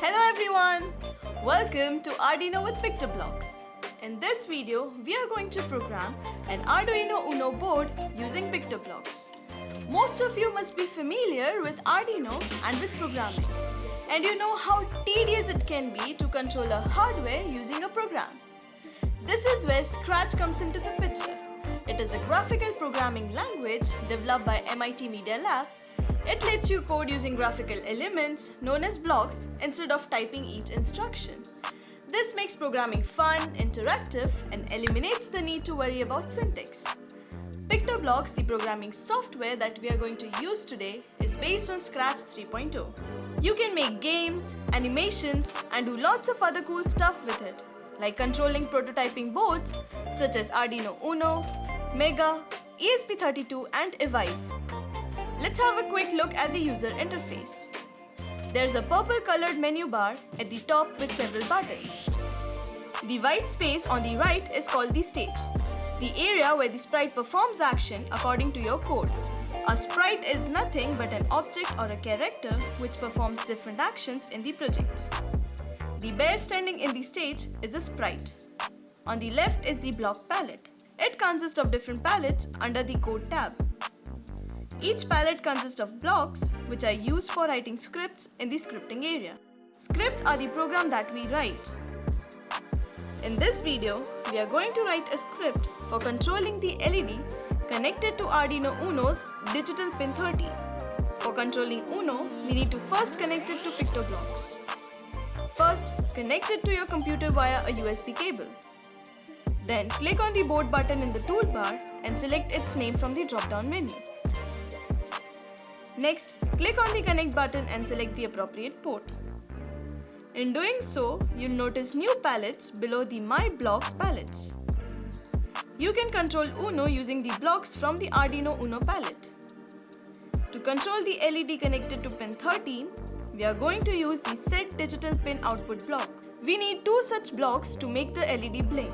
Hello everyone! Welcome to Arduino with PictoBlox. In this video, we are going to program an Arduino Uno board using PictoBlox. Most of you must be familiar with Arduino and with programming. And you know how tedious it can be to control a hardware using a program. This is where Scratch comes into the picture. It is a graphical programming language developed by MIT Media Lab it lets you code using graphical elements known as blocks instead of typing each instruction. This makes programming fun, interactive and eliminates the need to worry about syntax. PictoBlox, the programming software that we are going to use today, is based on Scratch 3.0. You can make games, animations and do lots of other cool stuff with it, like controlling prototyping boards such as Arduino Uno, Mega, ESP32 and Evive. Let's have a quick look at the user interface. There's a purple colored menu bar at the top with several buttons. The white space on the right is called the stage, the area where the sprite performs action according to your code. A sprite is nothing but an object or a character which performs different actions in the project. The bear standing in the stage is a sprite. On the left is the block palette. It consists of different palettes under the code tab. Each palette consists of blocks which are used for writing scripts in the scripting area. Scripts are the program that we write. In this video, we are going to write a script for controlling the LED connected to Arduino Uno's digital pin 30. For controlling Uno, we need to first connect it to PictoBlox. First, connect it to your computer via a USB cable. Then click on the board button in the toolbar and select its name from the drop-down menu. Next, click on the connect button and select the appropriate port. In doing so, you'll notice new palettes below the My Blocks palettes. You can control Uno using the blocks from the Arduino Uno palette. To control the LED connected to pin 13, we are going to use the Set Digital Pin Output block. We need two such blocks to make the LED blink.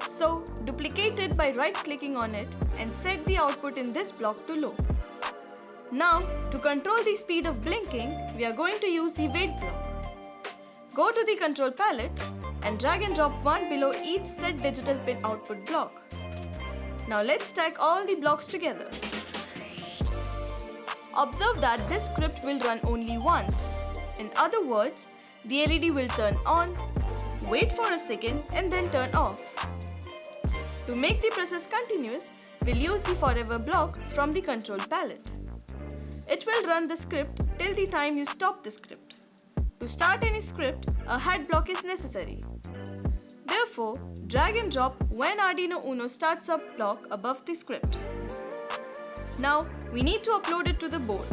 So, duplicate it by right-clicking on it and set the output in this block to low. Now, to control the speed of blinking, we are going to use the wait block. Go to the control palette and drag and drop one below each set digital pin output block. Now let's stack all the blocks together. Observe that this script will run only once. In other words, the LED will turn on, wait for a second and then turn off. To make the process continuous, we'll use the forever block from the control palette. It will run the script till the time you stop the script. To start any script, a head block is necessary. Therefore, drag and drop when Arduino Uno starts up block above the script. Now, we need to upload it to the board.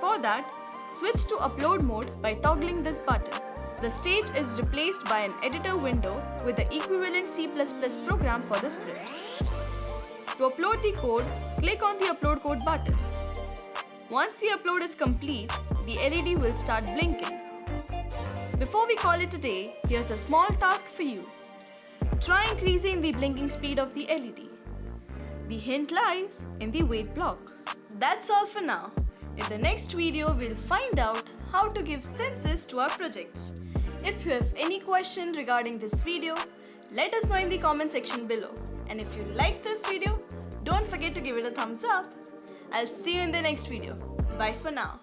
For that, switch to upload mode by toggling this button. The stage is replaced by an editor window with the equivalent C++ program for the script. To upload the code, click on the upload code button. Once the upload is complete, the LED will start blinking. Before we call it a day, here's a small task for you. Try increasing the blinking speed of the LED. The hint lies in the wait block. That's all for now. In the next video, we'll find out how to give senses to our projects. If you have any question regarding this video, let us know in the comment section below. And if you like this video, don't forget to give it a thumbs up. I'll see you in the next video. Bye for now.